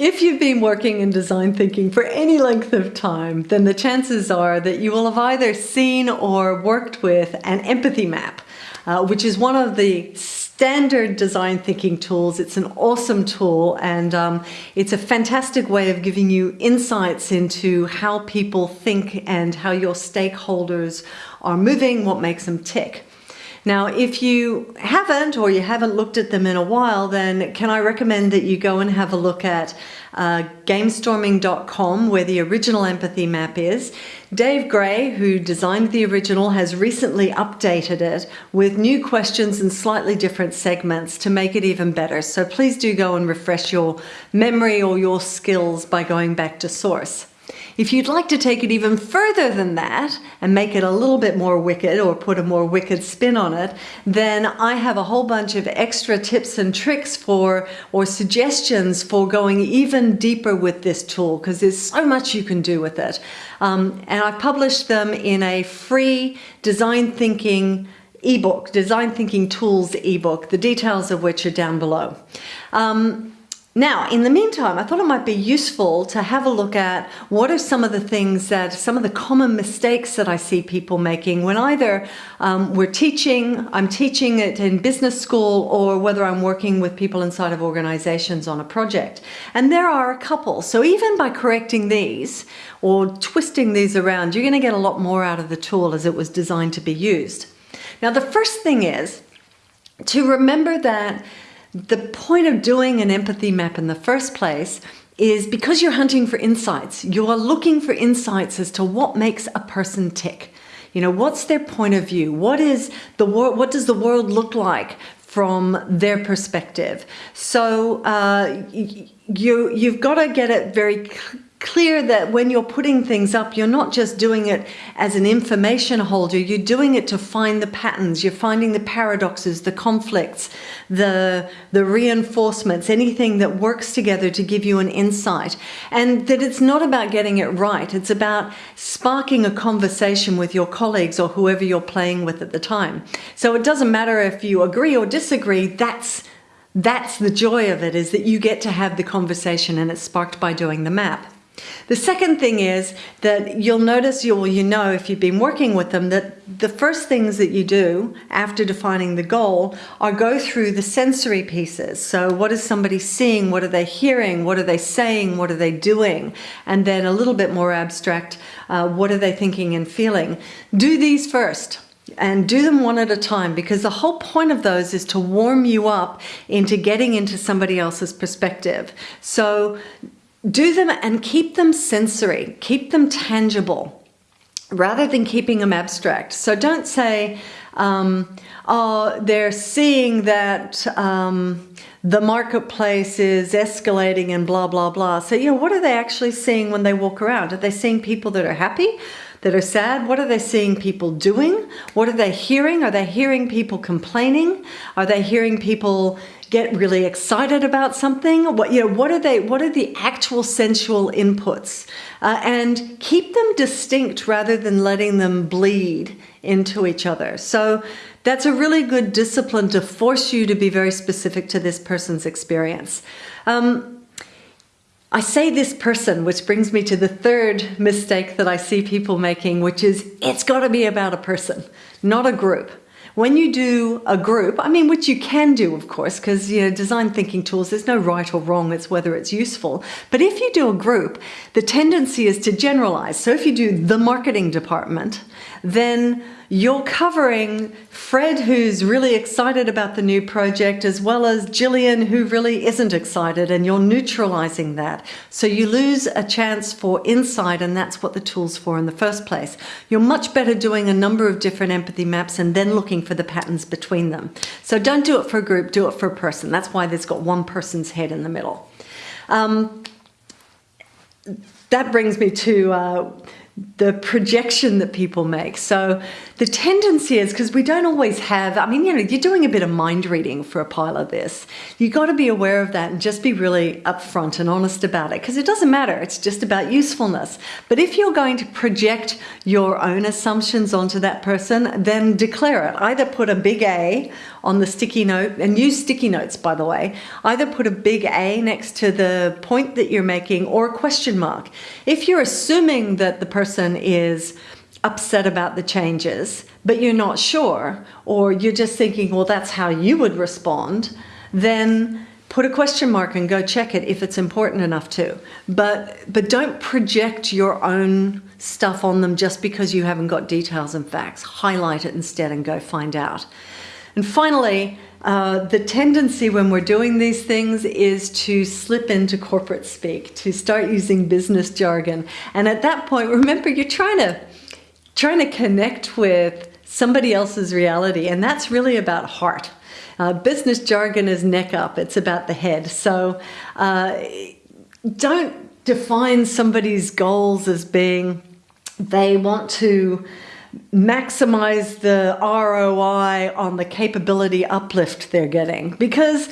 If you've been working in design thinking for any length of time, then the chances are that you will have either seen or worked with an empathy map, uh, which is one of the standard design thinking tools. It's an awesome tool and um, it's a fantastic way of giving you insights into how people think and how your stakeholders are moving, what makes them tick. Now, if you haven't or you haven't looked at them in a while, then can I recommend that you go and have a look at uh, gamestorming.com where the original empathy map is. Dave Gray, who designed the original, has recently updated it with new questions and slightly different segments to make it even better. So please do go and refresh your memory or your skills by going back to source. If you'd like to take it even further than that and make it a little bit more wicked or put a more wicked spin on it, then I have a whole bunch of extra tips and tricks for or suggestions for going even deeper with this tool because there's so much you can do with it. Um, and I've published them in a free design thinking ebook, Design Thinking Tools ebook, the details of which are down below. Um, now, in the meantime, I thought it might be useful to have a look at what are some of the things that, some of the common mistakes that I see people making when either um, we're teaching, I'm teaching it in business school, or whether I'm working with people inside of organizations on a project. And there are a couple. So even by correcting these or twisting these around, you're going to get a lot more out of the tool as it was designed to be used. Now, the first thing is to remember that the point of doing an empathy map in the first place is because you're hunting for insights. You are looking for insights as to what makes a person tick. You know, what's their point of view? What is the world? What does the world look like from their perspective? So uh, you you've got to get it very clear that when you're putting things up, you're not just doing it as an information holder, you're doing it to find the patterns, you're finding the paradoxes, the conflicts, the, the reinforcements, anything that works together to give you an insight. And that it's not about getting it right, it's about sparking a conversation with your colleagues or whoever you're playing with at the time. So it doesn't matter if you agree or disagree, that's that's the joy of it, is that you get to have the conversation and it's sparked by doing the map. The second thing is that you'll notice, you, you know if you've been working with them, that the first things that you do after defining the goal are go through the sensory pieces. So what is somebody seeing? What are they hearing? What are they saying? What are they doing? And then a little bit more abstract, uh, what are they thinking and feeling? Do these first and do them one at a time because the whole point of those is to warm you up into getting into somebody else's perspective. So do them and keep them sensory, keep them tangible rather than keeping them abstract. So don't say, um, oh, they're seeing that um, the marketplace is escalating and blah, blah, blah. So, you know, what are they actually seeing when they walk around? Are they seeing people that are happy? That are sad? What are they seeing people doing? What are they hearing? Are they hearing people complaining? Are they hearing people get really excited about something? What, you know, what are they, what are the actual sensual inputs? Uh, and keep them distinct rather than letting them bleed into each other. So that's a really good discipline to force you to be very specific to this person's experience. Um, I say this person, which brings me to the third mistake that I see people making, which is it's got to be about a person, not a group. When you do a group, I mean, which you can do, of course, because you know, design thinking tools, there's no right or wrong, it's whether it's useful. But if you do a group, the tendency is to generalize. So if you do the marketing department, then you're covering Fred, who's really excited about the new project, as well as Gillian, who really isn't excited, and you're neutralizing that. So you lose a chance for insight, and that's what the tool's for in the first place. You're much better doing a number of different empathy maps and then looking for the patterns between them. So don't do it for a group, do it for a person. That's why there's got one person's head in the middle. Um, that brings me to uh, the projection that people make. So the tendency is because we don't always have, I mean, you know, you're doing a bit of mind reading for a pile of this. You got to be aware of that and just be really upfront and honest about it because it doesn't matter. It's just about usefulness. But if you're going to project your own assumptions onto that person, then declare it. Either put a big A on the sticky note and use sticky notes, by the way. Either put a big A next to the point that you're making or a question mark. If you're assuming that the person is upset about the changes, but you're not sure, or you're just thinking, well, that's how you would respond, then put a question mark and go check it if it's important enough to. But, but don't project your own stuff on them just because you haven't got details and facts. Highlight it instead and go find out. And finally, uh, the tendency when we're doing these things is to slip into corporate speak, to start using business jargon. And at that point, remember, you're trying to trying to connect with somebody else's reality, and that's really about heart. Uh, business jargon is neck up, it's about the head. So uh, don't define somebody's goals as being they want to maximize the ROI on the capability uplift they're getting. Because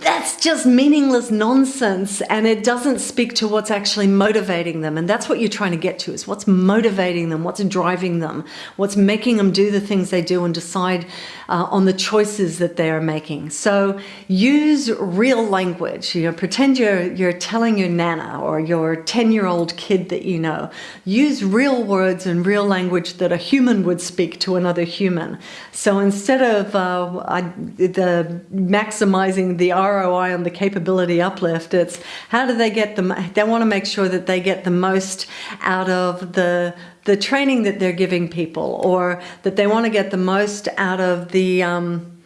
that's just meaningless nonsense and it doesn't speak to what's actually motivating them. And that's what you're trying to get to is what's motivating them what's driving them what's making them do the things they do and decide uh, on the choices that they are making. So use real language. You know pretend you're you're telling your nana or your 10 year old kid that you know. Use real words and real language that a human would speak to another human. So instead of uh, I, the maximizing the ROI on the capability uplift. It's how do they get them? They want to make sure that they get the most out of the the training that they're giving people, or that they want to get the most out of the um,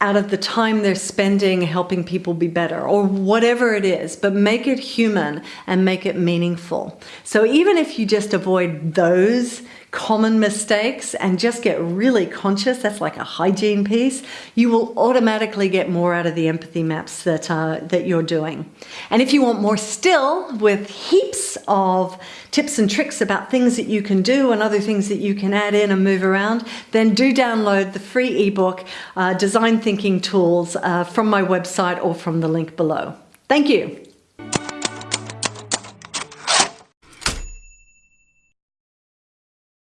out of the time they're spending helping people be better or whatever it is, but make it human and make it meaningful. So even if you just avoid those common mistakes and just get really conscious, that's like a hygiene piece, you will automatically get more out of the empathy maps that, uh, that you're doing. And if you want more still, with heaps of tips and tricks about things that you can do and other things that you can add in and move around, then do download the free ebook, uh, Design Thinking Tools, uh, from my website or from the link below. Thank you.